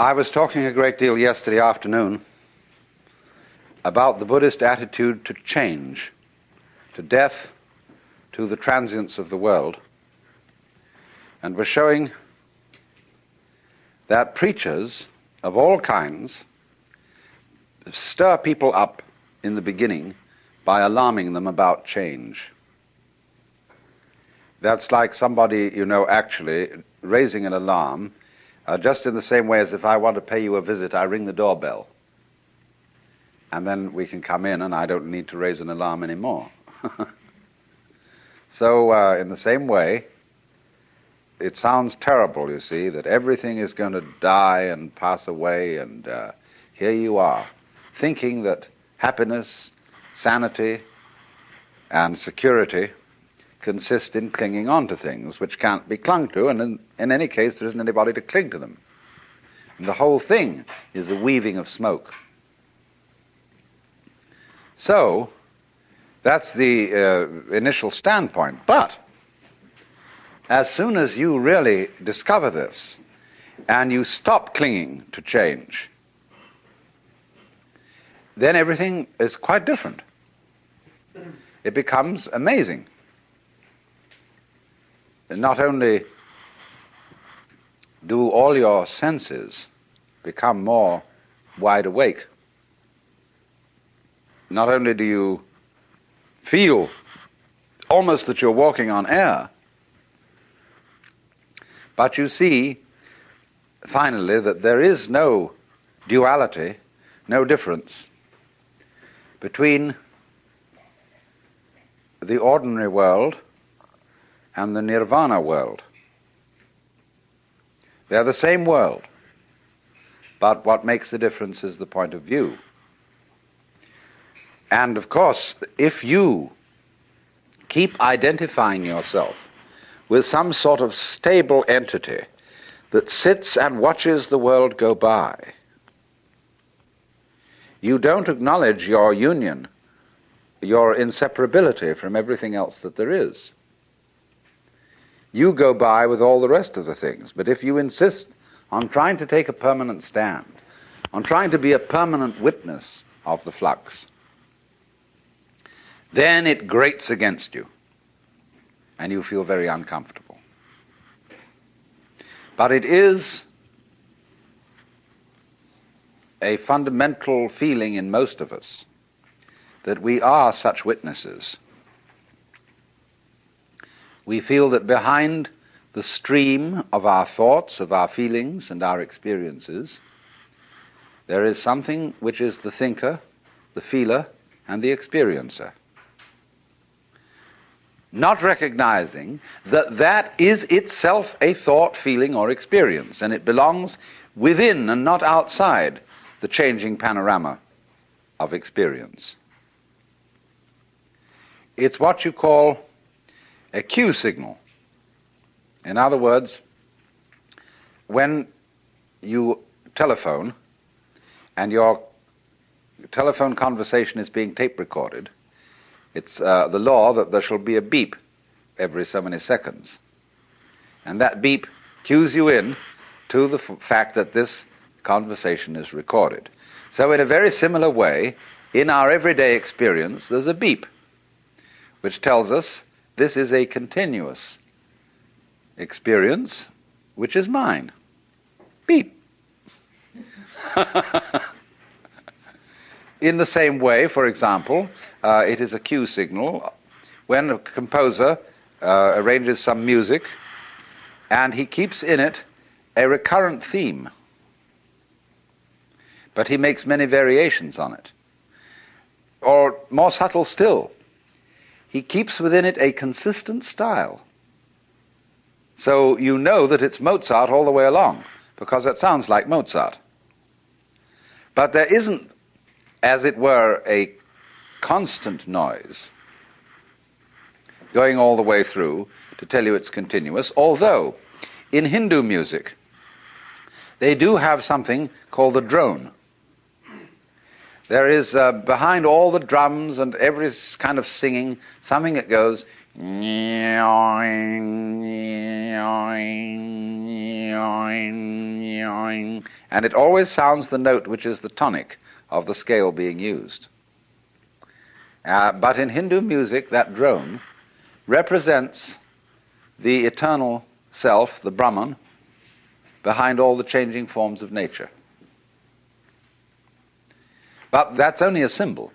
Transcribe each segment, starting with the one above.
I was talking a great deal yesterday afternoon about the Buddhist attitude to change, to death, to the transience of the world, and was showing that preachers of all kinds stir people up in the beginning by alarming them about change. That's like somebody, you know, actually raising an alarm uh, just in the same way as if I want to pay you a visit, I ring the doorbell. And then we can come in and I don't need to raise an alarm anymore. so, uh, in the same way, it sounds terrible, you see, that everything is going to die and pass away, and uh, here you are, thinking that happiness, sanity, and security consist in clinging on to things which can't be clung to, and in, in any case, there isn't anybody to cling to them. And the whole thing is a weaving of smoke. So, that's the uh, initial standpoint. But, as soon as you really discover this, and you stop clinging to change, then everything is quite different. It becomes amazing not only do all your senses become more wide awake, not only do you feel almost that you're walking on air, but you see finally that there is no duality, no difference between the ordinary world and the nirvana world. They're the same world, but what makes the difference is the point of view. And of course, if you keep identifying yourself with some sort of stable entity that sits and watches the world go by, you don't acknowledge your union, your inseparability from everything else that there is you go by with all the rest of the things. But if you insist on trying to take a permanent stand, on trying to be a permanent witness of the flux, then it grates against you and you feel very uncomfortable. But it is a fundamental feeling in most of us that we are such witnesses we feel that behind the stream of our thoughts, of our feelings, and our experiences, there is something which is the thinker, the feeler, and the experiencer. Not recognizing that that is itself a thought, feeling, or experience, and it belongs within and not outside the changing panorama of experience. It's what you call a cue signal. In other words, when you telephone and your telephone conversation is being tape recorded, it's uh, the law that there shall be a beep every so many seconds. And that beep cues you in to the fact that this conversation is recorded. So, in a very similar way, in our everyday experience, there's a beep which tells us this is a continuous experience, which is mine. Beep. In the same way, for example, uh, it is a cue signal when a composer uh, arranges some music and he keeps in it a recurrent theme, but he makes many variations on it. Or more subtle still, he keeps within it a consistent style. So you know that it's Mozart all the way along, because it sounds like Mozart. But there isn't, as it were, a constant noise going all the way through to tell you it's continuous, although in Hindu music, they do have something called the drone. There is uh, behind all the drums and every kind of singing something that goes, and it always sounds the note which is the tonic of the scale being used. Uh, but in Hindu music, that drone represents the eternal self, the Brahman, behind all the changing forms of nature. But that's only a symbol.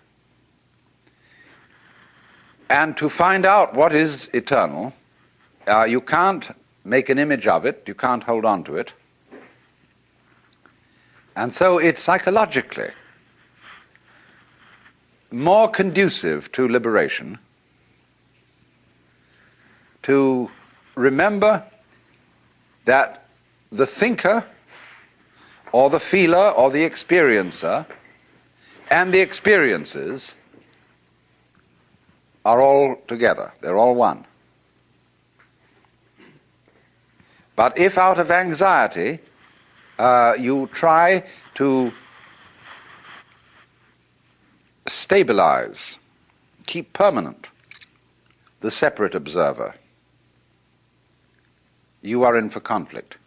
And to find out what is eternal, uh, you can't make an image of it, you can't hold on to it. And so it's psychologically more conducive to liberation to remember that the thinker or the feeler or the experiencer and the experiences are all together, they're all one. But if out of anxiety uh, you try to stabilize, keep permanent the separate observer, you are in for conflict.